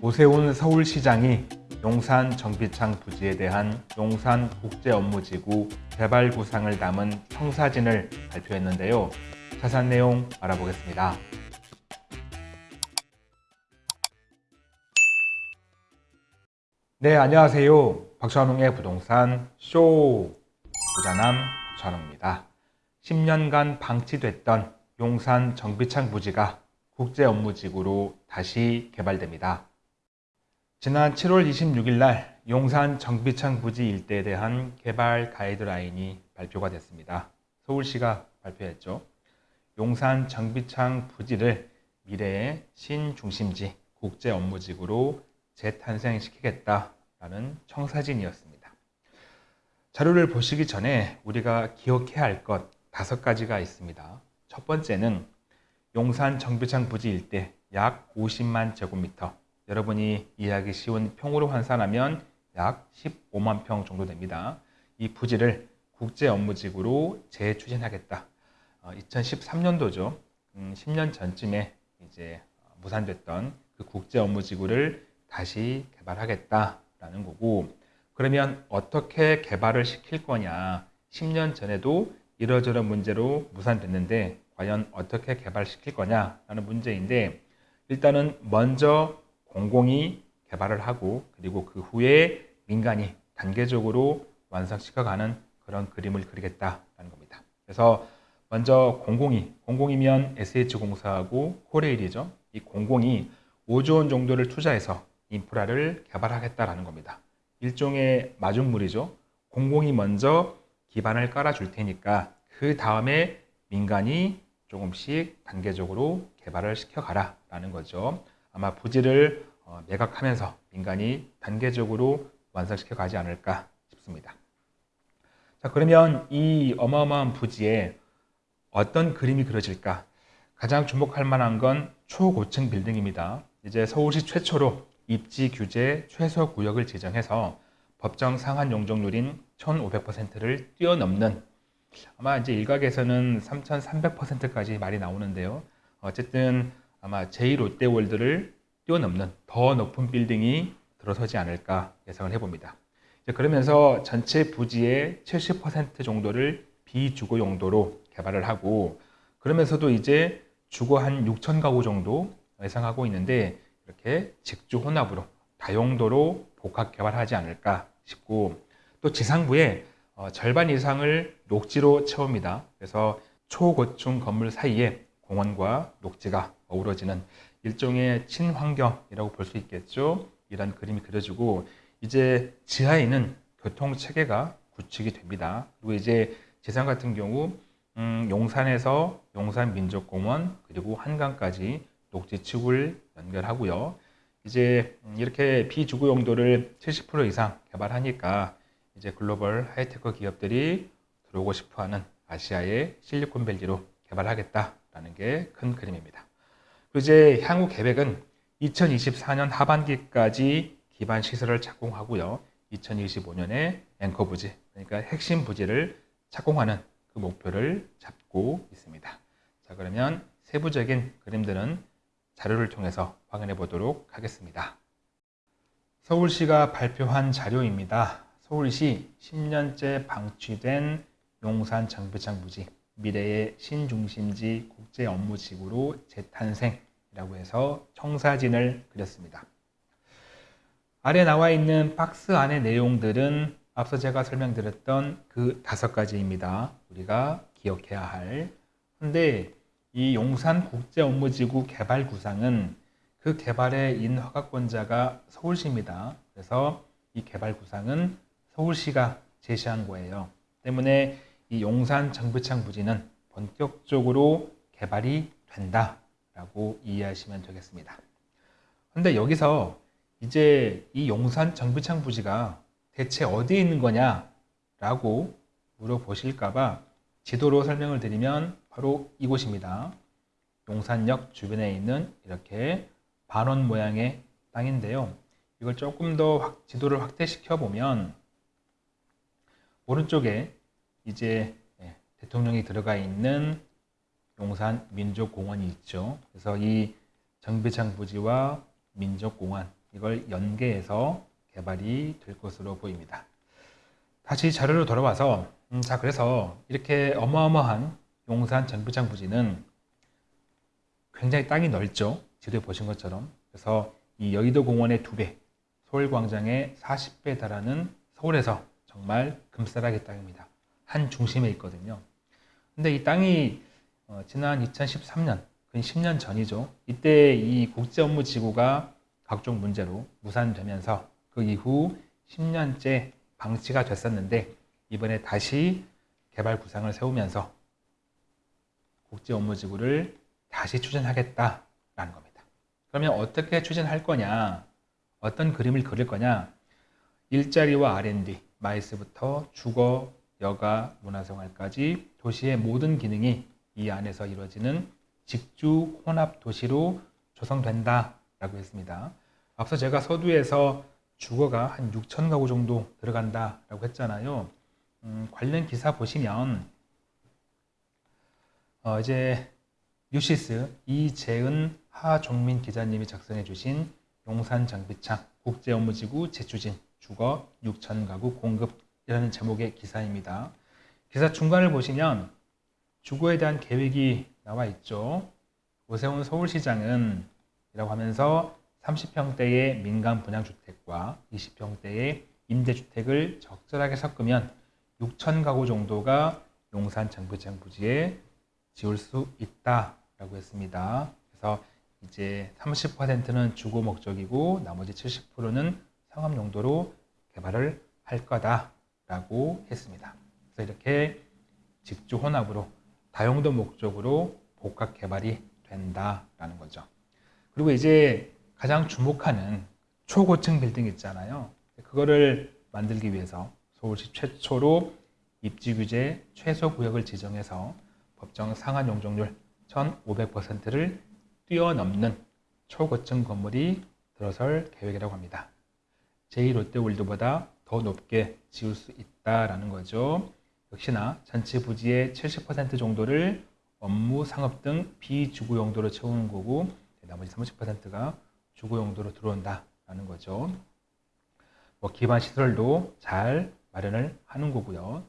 오세훈 서울시장이 용산 정비창 부지에 대한 용산 국제업무지구 개발 구상을 담은 청사진을 발표했는데요. 자세한 내용 알아보겠습니다. 네, 안녕하세요. 박찬웅의 부동산 쇼 부자남 박찬웅입니다. 10년간 방치됐던 용산 정비창 부지가 국제업무지구로 다시 개발됩니다. 지난 7월 26일 날 용산 정비창 부지 일대에 대한 개발 가이드라인이 발표가 됐습니다. 서울시가 발표했죠. 용산 정비창 부지를 미래의 신중심지 국제 업무지구로 재탄생시키겠다라는 청사진이었습니다. 자료를 보시기 전에 우리가 기억해야 할 것 다섯 가지가 있습니다. 첫 번째는 용산 정비창 부지 일대 약 50만 제곱미터 여러분이 이해하기 쉬운 평으로 환산하면 약 15만 평 정도 됩니다. 이 부지를 국제 업무지구로 재추진하겠다. 2013년도죠. 음, 10년 전쯤에 이제 무산됐던 그 국제 업무지구를 다시 개발하겠다라는 거고 그러면 어떻게 개발을 시킬 거냐 10년 전에도 이러저런 문제로 무산됐는데 과연 어떻게 개발시킬 거냐라는 문제인데 일단은 먼저 공공이 개발을 하고 그리고 그 후에 민간이 단계적으로 완성시켜가는 그런 그림을 그리겠다라는 겁니다. 그래서 먼저 공공이, 공공이면 SH공사하고 코레일이죠. 이 공공이 5조 원 정도를 투자해서 인프라를 개발하겠다라는 겁니다. 일종의 마중물이죠. 공공이 먼저 기반을 깔아줄 테니까 그 다음에 민간이 조금씩 단계적으로 개발을 시켜가라 라는 거죠. 아마 부지를 어, 매각하면서 민간이 단계적으로 완성시켜 가지 않을까 싶습니다. 자, 그러면 이 어마어마한 부지에 어떤 그림이 그려질까? 가장 주목할 만한 건 초고층 빌딩입니다. 이제 서울시 최초로 입지 규제 최소 구역을 지정해서 법정 상한 용적률인 1,500%를 뛰어넘는 아마 이제 일각에서는 3,300%까지 말이 나오는데요. 어쨌든 아마 제2롯데월드를 뛰어넘는 더 높은 빌딩이 들어서지 않을까 예상을 해봅니다. 그러면서 전체 부지의 70% 정도를 비주거 용도로 개발을 하고 그러면서도 이제 주거 한 6천 가구 정도 예상하고 있는데 이렇게 직주 혼합으로 다용도로 복합 개발하지 않을까 싶고 또 지상부에 어, 절반 이상을 녹지로 채웁니다. 그래서 초고층 건물 사이에 공원과 녹지가 어우러지는 일종의 친환경이라고 볼 수 있겠죠. 이런 그림이 그려지고 이제 지하에는 교통 체계가 구축이 됩니다. 그리고 이제 지상 같은 경우 음, 용산에서 용산민족공원 그리고 한강까지 녹지축을 연결하고요. 이제 이렇게 비주거 용도를 70% 이상 개발하니까 이제 글로벌 하이테크 기업들이 들어오고 싶어하는 아시아의 실리콘밸리로 개발하겠다라는 게 큰 그림입니다. 이제 향후 계획은 2024년 하반기까지 기반 시설을 착공하고요. 2025년에 앵커 부지, 그러니까 핵심 부지를 착공하는 그 목표를 잡고 있습니다. 자, 그러면 세부적인 그림들은 자료를 통해서 확인해 보도록 하겠습니다. 서울시가 발표한 자료입니다. 서울시 10년째 방치된 용산 정비창 부지 미래의 신중심지 국제 업무지구로 재탄생이 라고 해서 청사진을 그렸습니다. 아래 나와 있는 박스 안의 내용들은 앞서 제가 설명드렸던 그 다섯 가지입니다. 우리가 기억해야 할. 근데 이 용산 국제 업무지구 개발 구상은 그 개발의 인허가권자가 서울시입니다. 그래서 이 개발 구상은 서울시가 제시한 거예요. 때문에 이 용산 정비창 부지는 본격적으로 개발이 된다 라고 이해하시면 되겠습니다. 근데 여기서 이제 이 용산 정비창 부지가 대체 어디에 있는 거냐 라고 물어보실까봐 지도로 설명을 드리면 바로 이곳입니다. 용산역 주변에 있는 이렇게 반원 모양의 땅인데요. 이걸 조금 더 확, 지도를 확대시켜 보면 오른쪽에 이제 예, 대통령이 들어가 있는 용산 민족공원이 있죠. 그래서 이 정비창 부지와 민족공원 이걸 연계해서 개발이 될 것으로 보입니다. 다시 자료로 돌아와서 음, 자 그래서 이렇게 어마어마한 용산 정비창 부지는 굉장히 땅이 넓죠. 지도에 보신 것처럼. 그래서 이 여의도 공원의 두 배, 서울광장의 40배 달하는 서울에서 정말 금싸라기 땅입니다. 한 중심에 있거든요. 근데 이 땅이 어, 지난 2013년, 그 10년 전이죠. 이때 이 국제 업무 지구가 각종 문제로 무산되면서 그 이후 10년째 방치가 됐었는데 이번에 다시 개발 구상을 세우면서 국제 업무 지구를 다시 추진하겠다라는 겁니다. 그러면 어떻게 추진할 거냐? 어떤 그림을 그릴 거냐? 일자리와 R&D, 마이스부터 주거, 여가, 문화생활까지 도시의 모든 기능이 이 안에서 이루어지는 직주 혼합 도시로 조성된다라고 했습니다. 앞서 제가 서두에서 주거가 한 6천 가구 정도 들어간다라고 했잖아요. 음, 관련 기사 보시면 어, 이제 뉴시스 이재은 하종민 기자님이 작성해 주신 용산 장비창 국제업무지구 재추진 주거 6천 가구 공급이라는 제목의 기사입니다. 기사 중간을 보시면 주거에 대한 계획이 나와 있죠. 오세훈 서울시장은 이라고 하면서 30평대의 민간 분양주택과 20평대의 임대주택을 적절하게 섞으면 6천 가구 정도가 용산 정부장 부지에 지을 수 있다라고 했습니다. 그래서 이제 30%는 주거 목적이고 나머지 70%는 상업 용도로 개발을 할 거다라고 했습니다. 그래서 이렇게 직주 혼합으로 다용도 목적으로 복합 개발이 된다라는 거죠. 그리고 이제 가장 주목하는 초고층 빌딩 있잖아요. 그거를 만들기 위해서 서울시 최초로 입지 규제 최소 구역을 지정해서 법정 상한 용적률 1,500%를 뛰어넘는 초고층 건물이 들어설 계획이라고 합니다. 제2롯데월드보다 더 높게 지을 수 있다라는 거죠. 역시나 전체 부지의 70% 정도를 업무, 상업 등 비주거 용도로 채우는 거고 나머지 30%가 주거 용도로 들어온다라는 거죠. 뭐 기반 시설도 잘 마련을 하는 거고요.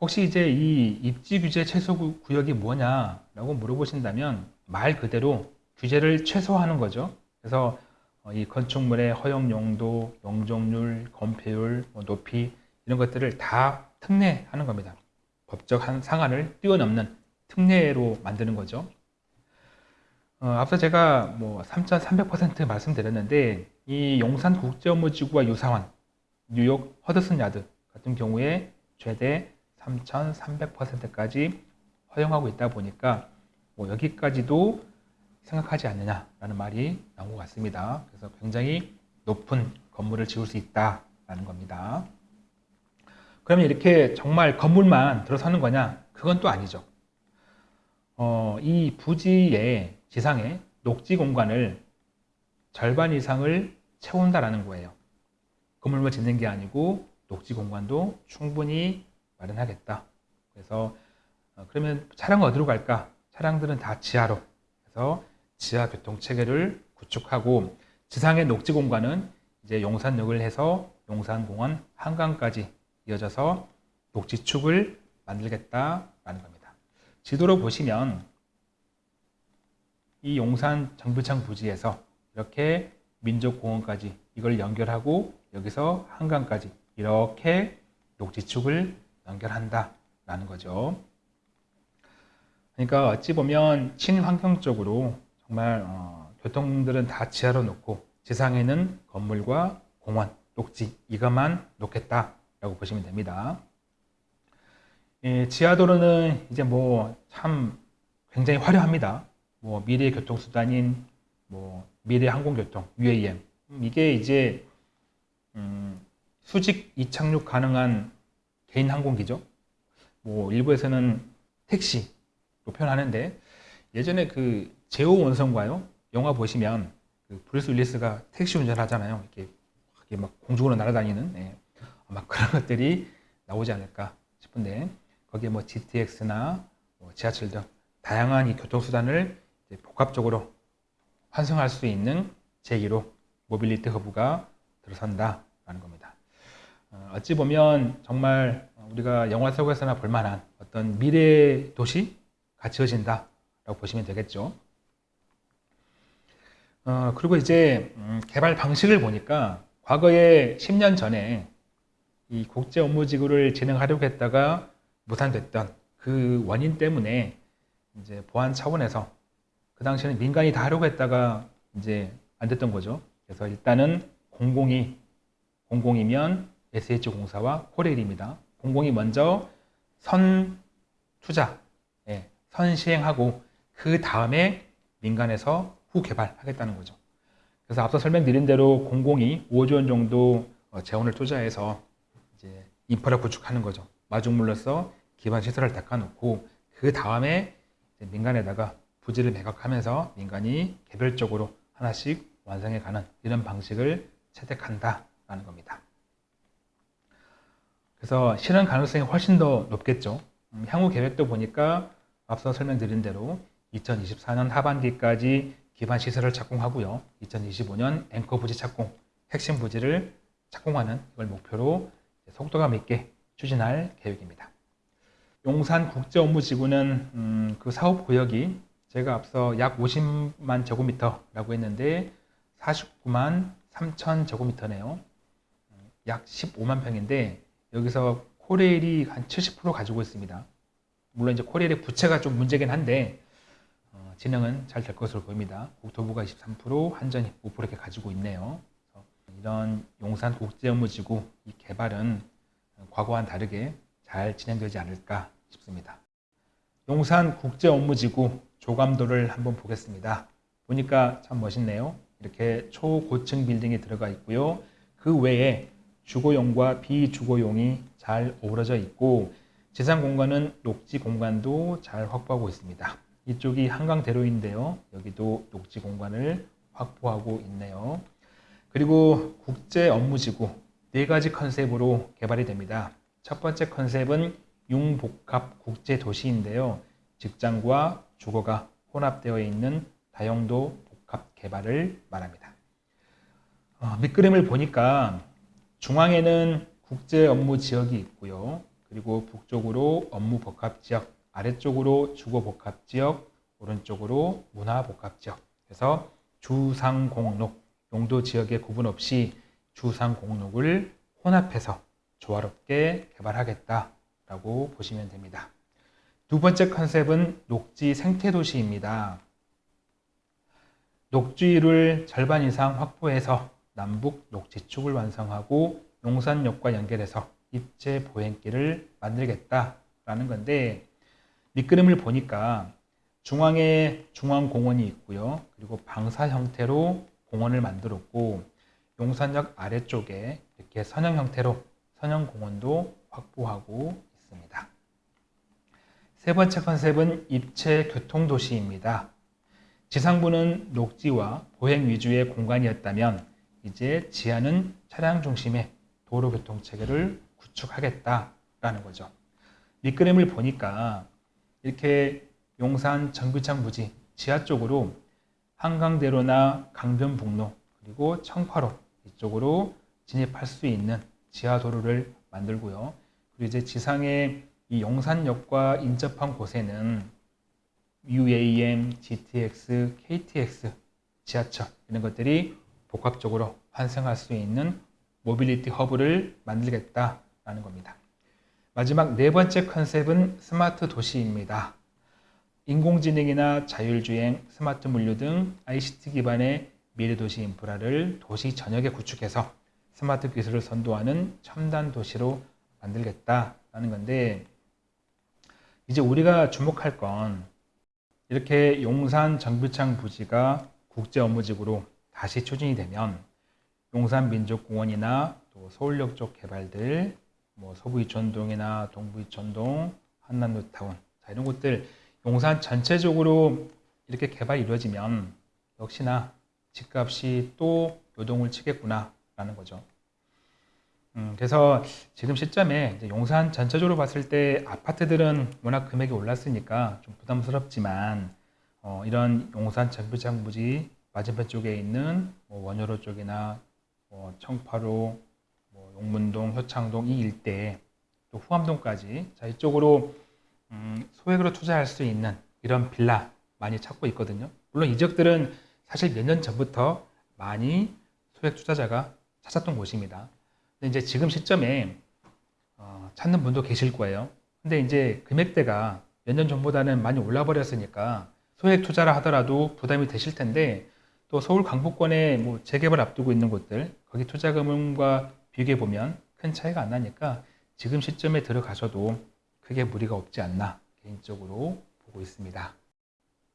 혹시 이제 이 입지 규제 최소 구역이 뭐냐라고 물어보신다면 말 그대로 규제를 최소화하는 거죠. 그래서 어, 이 건축물의 허용 용도, 용적률, 건폐율, 뭐 높이 이런 것들을 다 특례하는 겁니다. 법적 한 상한을 뛰어넘는 특례로 만드는 거죠. 어, 앞서 제가 뭐 3,300% 말씀드렸는데 이 용산 국제업무지구와 유사한 뉴욕 허드슨 야드 같은 경우에 최대 3,300%까지 허용하고 있다 보니까 뭐 여기까지도 생각하지 않느냐라는 말이 나온 것 같습니다. 그래서 굉장히 높은 건물을 지을 수 있다라는 겁니다. 그러면 이렇게 정말 건물만 들어서는 거냐? 그건 또 아니죠. 어, 이 부지에 지상에 녹지 공간을 절반 이상을 채운다라는 거예요. 건물만 짓는 게 아니고 녹지 공간도 충분히 마련하겠다. 그래서 어, 그러면 차량 어디로 갈까? 차량들은 다 지하로. 그래서 지하 교통 체계를 구축하고 지상의 녹지 공간은 이제 용산역을 해서 용산공원 한강까지 이어져서 녹지축을 만들겠다라는 겁니다. 지도로 보시면 이 용산 정부창 부지에서 이렇게 민족공원까지 이걸 연결하고 여기서 한강까지 이렇게 녹지축을 연결한다라는 거죠. 그러니까 어찌 보면 친환경적으로 정말 어, 교통들은 다 지하로 놓고 지상에는 건물과 공원, 녹지 이것만 놓겠다 라고 보시면 됩니다. 예, 지하도로는 이제 뭐 참 굉장히 화려합니다. 뭐 미래 교통수단인 뭐 미래 항공교통 UAM 음, 이게 이제 음, 수직 이착륙 가능한 개인 항공기죠. 뭐 일부에서는 택시로 표현하는데 예전에 그 제오 원소인가요 영화 보시면 그 브루스 윌리스가 택시 운전하잖아요. 이렇게, 막 공중으로 날아다니는 예. 아마 그런 것들이 나오지 않을까 싶은데 거기에 뭐 GTX나 뭐 지하철 등 다양한 이 교통수단을 복합적으로 환승할 수 있는 제1호 mobility hub가 들어선다라는 겁니다. 어, 어찌 보면 정말 우리가 영화 속에서나 볼 만한 어떤 미래 도시가 지어진다라고 보시면 되겠죠. 어, 그리고 이제 음, 개발 방식을 보니까 과거에 10년 전에 이 국제 업무 지구를 진행하려고 했다가 무산됐던 그 원인 때문에 이제 보안 차원에서 그 당시에는 민간이 다 하려고 했다가 이제 안 됐던 거죠. 그래서 일단은 공공이 공공이면 SH공사와 코레일입니다. 공공이 먼저 선 투자, 예, 선 시행하고 그 다음에 민간에서 후 개발하겠다는 거죠. 그래서 앞서 설명드린 대로 공공이 5조 원 정도 어, 재원을 투자해서 이제 인프라 구축하는 거죠. 마중물로서 기반 시설을 닦아놓고 그 다음에 민간에다가 부지를 매각하면서 민간이 개별적으로 하나씩 완성해가는 이런 방식을 채택한다라는 겁니다. 그래서 실현 가능성이 훨씬 더 높겠죠. 음, 향후 계획도 보니까 앞서 설명드린 대로 2024년 하반기까지 기반 시설을 착공하고요. 2025년 앵커 부지 착공, 핵심 부지를 착공하는 걸 목표로 속도감 있게 추진할 계획입니다. 용산 국제업무지구는 음, 그 사업 구역이 제가 앞서 약 50만 제곱미터라고 했는데 49만 3천 제곱미터네요. 약 15만 평인데 여기서 코레일이 한 70% 가지고 있습니다. 물론 이제 코레일의 부채가 좀 문제긴 한데 어, 진행은 잘 될 것으로 보입니다. 국토부가 23%, 한전이 5% 이렇게 가지고 있네요. 이런 용산 국제업무지구 이 개발은 과거와는 다르게 잘 진행되지 않을까 싶습니다. 용산 국제업무지구 조감도를 한번 보겠습니다. 보니까 참 멋있네요. 이렇게 초고층 빌딩이 들어가 있고요. 그 외에 주거용과 비주거용이 잘 어우러져 있고 지상 공간은 녹지 공간도 잘 확보하고 있습니다. 이쪽이 한강대로인데요. 여기도 녹지 공간을 확보하고 있네요. 그리고 국제 업무지구 네 가지 컨셉으로 개발이 됩니다. 첫 번째 컨셉은 융복합 국제 도시인데요. 직장과 주거가 혼합되어 있는 다용도 복합 개발을 말합니다. 어, 밑그림을 보니까 중앙에는 국제 업무 지역이 있고요. 그리고 북쪽으로 업무 복합 지역, 아래쪽으로 주거 복합 지역, 오른쪽으로 문화 복합 지역. 그래서 주상공록, 용도 지역의 구분 없이 주상 공록을 혼합해서 조화롭게 개발하겠다라고 보시면 됩니다. 두 번째 컨셉은 녹지 생태도시입니다. 녹지를 절반 이상 확보해서 남북 녹지축을 완성하고 용산역과 연결해서 입체 보행길을 만들겠다라는 건데 밑그림을 보니까 중앙에 중앙공원이 있고요. 그리고 방사 형태로 공원을 만들었고 용산역 아래쪽에 이렇게 선형 형태로 선형 공원도 확보하고 있습니다. 세 번째 컨셉은 입체 교통도시입니다. 지상부는 녹지와 보행 위주의 공간이었다면 이제 지하는 차량 중심의 도로교통 체계를 구축하겠다라는 거죠. 밑그림을 보니까 이렇게 용산 정규창 부지 지하 쪽으로 한강대로나 강변북로 그리고 청파로 이쪽으로 진입할 수 있는 지하 도로를 만들고요. 그리고 이제 지상에 이 용산역과 인접한 곳에는 UAM, GTX, KTX 지하철 이런 것들이 복합적으로 환생할 수 있는 mobility hub를 만들겠다라는 겁니다. 마지막 네 번째 컨셉은 스마트 도시입니다. 인공지능이나 자율주행, 스마트 물류 등 ICT 기반의 미래 도시 인프라를 도시 전역에 구축해서 스마트 기술을 선도하는 첨단 도시로 만들겠다라는 건데 이제 우리가 주목할 건 이렇게 용산 정비창 부지가 국제 업무지구로 다시 추진이 되면 용산민족공원이나 또 서울역 쪽 개발들, 뭐 서부이천동이나 동부이천동, 한남뉴타운 자, 이런 곳들 용산 전체적으로 이렇게 개발이 이루어지면 역시나 집값이 또 요동을 치겠구나 라는 거죠. 음, 그래서 지금 시점에 용산 전체적으로 봤을 때 아파트들은 워낙 금액이 올랐으니까 좀 부담스럽지만 어, 이런 용산 정비장 부지 맞은편 쪽에 있는 뭐 원효로 쪽이나 뭐 청파로, 뭐 용문동, 효창동 이 일대에 또 후암동까지 자 이쪽으로 음, 소액으로 투자할 수 있는 이런 빌라 많이 찾고 있거든요. 물론 이 지역들은 사실 몇 년 전부터 많이 소액 투자자가 찾았던 곳입니다. 근데 이제 지금 시점에 어, 찾는 분도 계실 거예요. 근데 이제 금액대가 몇 년 전보다는 많이 올라 버렸으니까 소액 투자를 하더라도 부담이 되실 텐데 또 서울 강북권에 뭐 재개발 앞두고 있는 곳들 거기 투자금과 비교해 보면 큰 차이가 안 나니까 지금 시점에 들어가셔도 크게 무리가 없지 않나 개인적으로 보고 있습니다.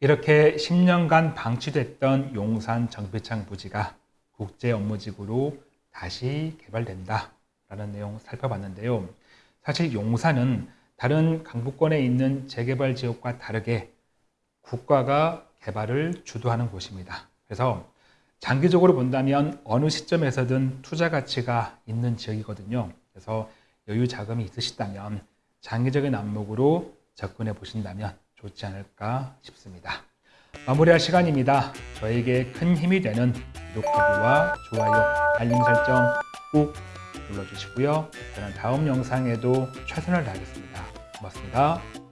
이렇게 10년간 방치됐던 용산 정비창 부지가 국제 업무지구로 다시 개발된다 라는 내용 살펴봤는데요. 사실 용산은 다른 강북권에 있는 재개발 지역과 다르게 국가가 개발을 주도하는 곳입니다. 그래서 장기적으로 본다면 어느 시점에서든 투자 가치가 있는 지역이거든요. 그래서 여유 자금이 있으시다면 장기적인 안목으로 접근해 보신다면 좋지 않을까 싶습니다. 마무리할 시간입니다. 저에게 큰 힘이 되는 구독하기와 좋아요, 알림 설정 꾹 눌러주시고요. 저는 다음 영상에도 최선을 다하겠습니다. 고맙습니다.